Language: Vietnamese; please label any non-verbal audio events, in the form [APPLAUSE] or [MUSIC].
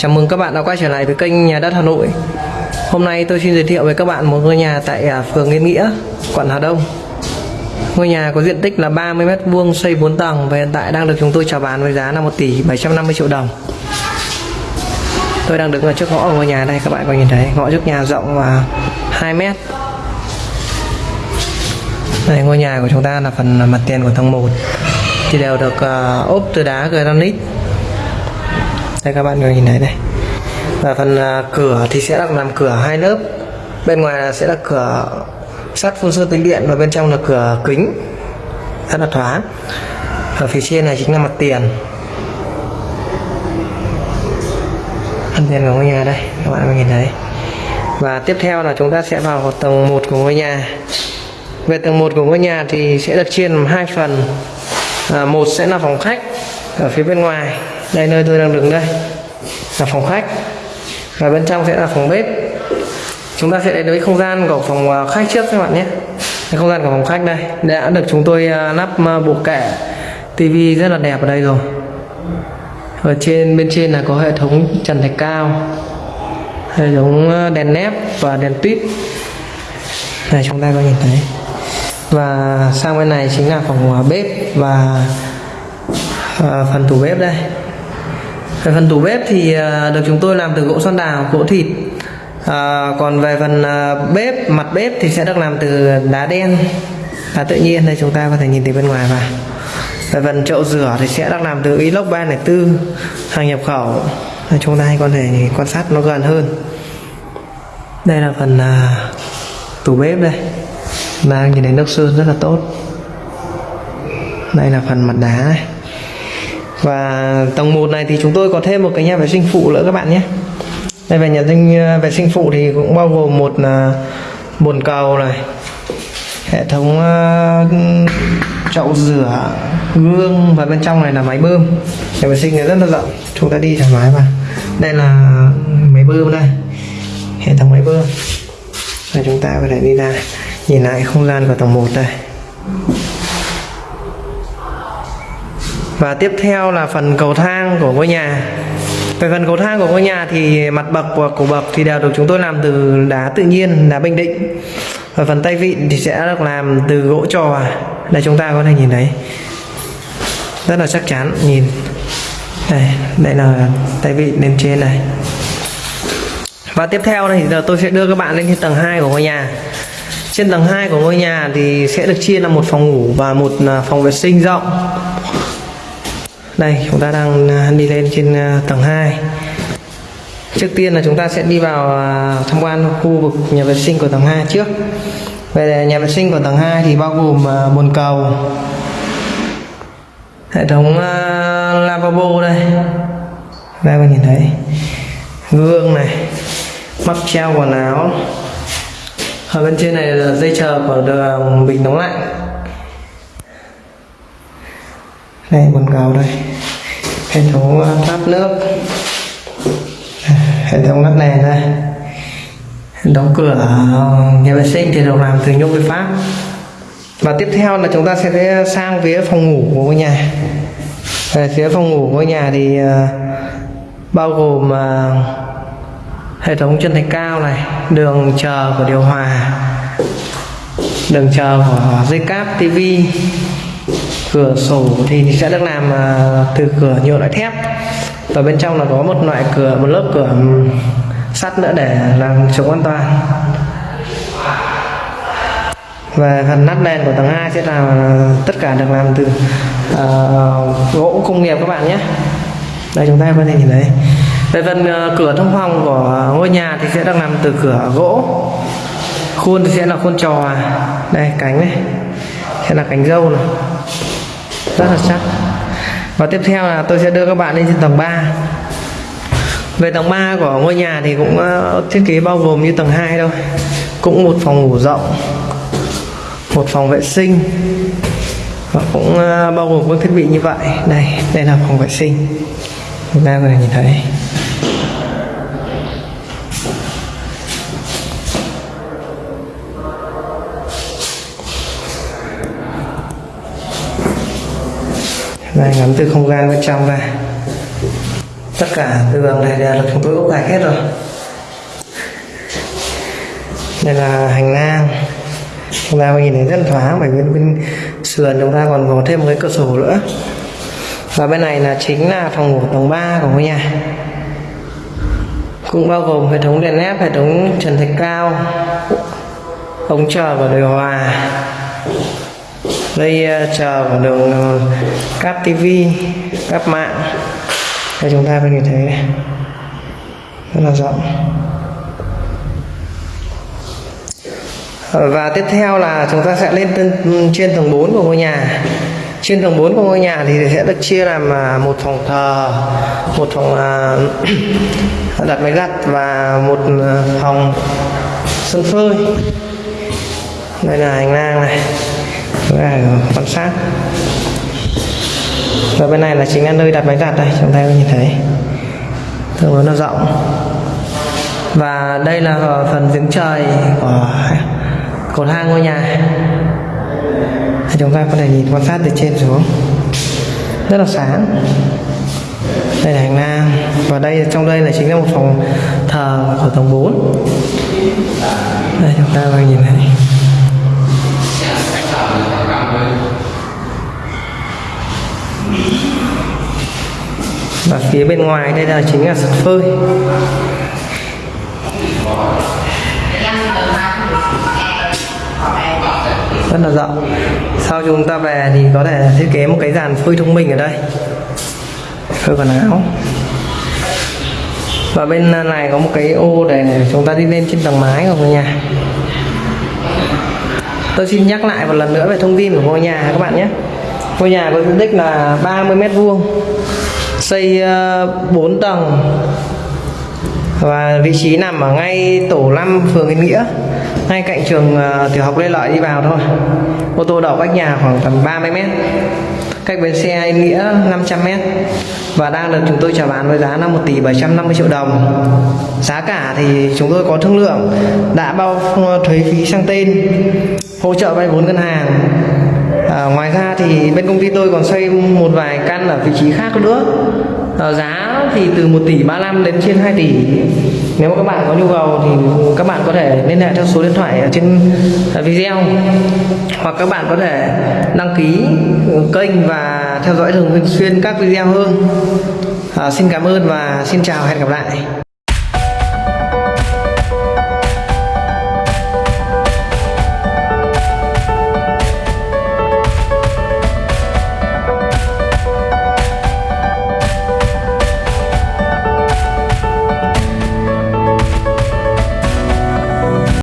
Chào mừng các bạn đã quay trở lại với kênh Nhà đất Hà Nội. Hôm nay tôi xin giới thiệu với các bạn một ngôi nhà tại à, phường Yên Nghĩa, quận Hà Đông. Ngôi nhà có diện tích là 30 m2 xây 4 tầng và hiện tại đang được chúng tôi chào bán với giá là 1 tỷ 750 triệu đồng. Tôi đang đứng ở trước ngõ của ngôi nhà đây các bạn có nhìn thấy ngõ trước nhà rộng và 2 m. Đây ngôi nhà của chúng ta là phần mặt tiền của tầng 1 thì đều được uh, ốp từ đá granite đây các bạn có nhìn thấy đây và phần à, cửa thì sẽ được làm cửa hai lớp. Bên ngoài là sẽ là cửa sắt phun sơn tĩnh điện và bên trong là cửa kính. Rất là thoáng. Ở phía trên này chính là mặt tiền. Mặt tiền của ngôi nhà đây các bạn có nhìn thấy. Và tiếp theo là chúng ta sẽ vào tầng 1 của ngôi nhà. Về tầng 1 của ngôi nhà thì sẽ được chia làm hai phần. À, một sẽ là phòng khách ở phía bên ngoài đây, nơi tôi đang đứng đây. Là phòng khách. Và bên trong sẽ là phòng bếp. Chúng ta sẽ đến với không gian của phòng à, khách trước các bạn nhé. Cái không gian của phòng khách đây, đã được chúng tôi à, lắp à, bộ kệ. Tivi rất là đẹp ở đây rồi. Ở trên, bên trên là có hệ thống trần thạch cao, hệ thống đèn nép và đèn tuyết này chúng ta có nhìn thấy. Và sang bên này chính là phòng bếp và phần tủ bếp đây về phần tủ bếp thì à, được chúng tôi làm từ gỗ xoan đào gỗ thịt. À, còn về phần à, bếp mặt bếp thì sẽ được làm từ đá đen. Đá tự nhiên đây chúng ta có thể nhìn từ bên ngoài vào. Về phần chậu rửa thì sẽ được làm từ inox 304 hàng nhập khẩu. Đây, chúng ta có thể quan sát nó gần hơn. Đây là phần uh, tủ bếp đây. Đang nhìn thấy nước sơn rất là tốt. Đây là phần mặt đá này và tầng 1 này thì chúng tôi có thêm một cái nhà vệ sinh phụ nữa các bạn nhé. Đây về nhà sinh à, vệ sinh phụ thì cũng bao gồm một à, bồn cầu này hệ thống uh, chậu rửa gương và bên trong này là máy bơm. Nhà vệ sinh này rất là rộng chúng ta đi thoải mái mà. Đây là máy bơm đây hệ thống máy bơm. Và chúng ta có thể đi ra nhìn lại không gian của tầng 1 đây. Và tiếp theo là phần cầu thang của ngôi nhà. Về phần cầu thang của ngôi nhà thì mặt bậc và cổ bậc thì đều được chúng tôi làm từ đá tự nhiên, đá bình định. Và phần tay vịn thì sẽ được làm từ gỗ trò. Đây, chúng ta có thể nhìn thấy. Rất là chắc chắn, nhìn. Đây đây là tay vịn lên trên này. Và tiếp theo này giờ tôi sẽ đưa các bạn lên tầng 2 của ngôi nhà. Trên tầng 2 của ngôi nhà thì sẽ được chia là một phòng ngủ và một à, phòng vệ sinh rộng đây, chúng ta đang à, đi lên trên à, tầng 2 trước tiên là chúng ta sẽ đi vào à, tham quan khu vực nhà vệ sinh của tầng 2 trước. Về nhà vệ sinh của tầng 2 thì bao gồm bồn cầu, hệ thống lavabo đây. Đây các nhìn thấy. Gương này mắc treo quần áo. Ở bên trên này là dây chờ của bình nóng lạnh đây bồn cầu đây. Hệ thống ờ, thoát nước à, hệ thống lắp đèn đây. Đóng cửa ờ, nhà vệ sinh thì được làm từ nhôm với pháp. Và tiếp theo là chúng ta sẽ sang phía phòng ngủ của ngôi nhà. Về phía phòng ngủ của ngôi nhà thì uh, bao gồm uh, hệ thống chân thạch cao này đường chờ của điều hòa đường chờ của dây cáp tivi cửa sổ thì sẽ được làm à, từ cửa nhựa loại thép. Và bên trong là có một loại cửa một lớp cửa sắt nữa để làm chống an toàn. Và phần nắp đèn của tầng 2 sẽ là tất cả được làm từ uh, gỗ công nghiệp các bạn nhé. Đây chúng ta có thể nhìn thấy. Về phần uh, cửa thông phòng của ngôi nhà thì sẽ được làm từ cửa gỗ. Khuôn thì sẽ là khuôn trò. Đây cánh này. Sẽ là cánh dâu này rất là chắc. Và tiếp theo là tôi sẽ đưa các bạn lên trên tầng 3 về tầng 3 của ngôi nhà thì cũng ờ, thiết kế bao gồm như tầng 2 thôi. Cũng một phòng ngủ rộng, một phòng vệ sinh và cũng ờ, bao gồm các thiết bị như vậy. Đây đây là phòng vệ sinh. Chúng ta có thể nhìn thấy. Đây, ngắm từ không gian bên trong ra. Tất cả tường này đều là chúng tôi ốp gạch hết rồi. Đây là hành lang. Chúng ta nhìn thấy rất thoáng, bởi bên bên sườn chúng ta còn có thêm một cái cửa sổ nữa. Và bên này là chính là phòng ngủ tầng 3 của ngôi nhà. Cũng bao gồm hệ thống đèn led, hệ thống trần thạch cao, ống chờ và điều hòa dây ờ, chờ của đường ờ, cáp tivi cáp mạng. Đây chúng ta có thể thấy này. rất là rộng. Ờ, và tiếp theo là chúng ta sẽ lên ừ, trên, tầng 4 của ngôi nhà. Trên tầng 4 của ngôi nhà thì sẽ được chia làm một phòng thờ một phòng [COUGHS] đặt máy giặt và một phòng sân phơi. Đây là hành lang này chúng quan sát. Và bên này là chính là nơi đặt máy giặt đây, chúng ta có nhìn thấy. Tương đối là rộng. Và đây là phần giếng trời của cầu thang ngôi nhà. Thì chúng ta có thể nhìn quan sát từ trên xuống. Rất là sáng. Đây là hành lang. Và đây, trong đây là chính là một phòng thờ của tầng 4 đây chúng ta có nhìn thấy. Và phía bên ngoài đây là chính là sân phơi. Rất là rộng. Sau chúng ta về thì có thể thiết kế một cái dàn phơi thông minh ở đây. Phơi quần áo. Và bên này có một cái ô để chúng ta đi lên trên tầng mái của ngôi nhà. Tôi xin nhắc lại một lần nữa về thông tin của ngôi nhà các bạn nhé. Ngôi nhà có diện tích là 30 mét vuông xây ờ, 4 tầng. Và vị trí nằm ở ngay tổ 5 phường Yên Nghĩa ngay cạnh trường uh, tiểu học Lê Lợi đi vào thôi. Ô tô đậu cách nhà khoảng tầm 30 mét cách bến xe Yên Nghĩa 500 mét. Và đang được chúng tôi chào bán với giá là 1 tỷ 750 triệu đồng. Giá cả thì chúng tôi có thương lượng đã bao ờ, thuế phí sang tên hỗ trợ vay vốn ngân hàng à, ngoài ra thì bên công ty tôi còn xây một vài căn ở vị trí khác nữa. À, giá thì từ 1 tỷ 35 đến trên 2 tỷ. Nếu mà các bạn có nhu cầu thì các bạn có thể liên hệ theo số điện thoại ở trên à, video. Hoặc các bạn có thể đăng ký ừ, kênh và theo dõi thường xuyên các video hơn. À, xin cảm ơn và xin chào hẹn gặp lại.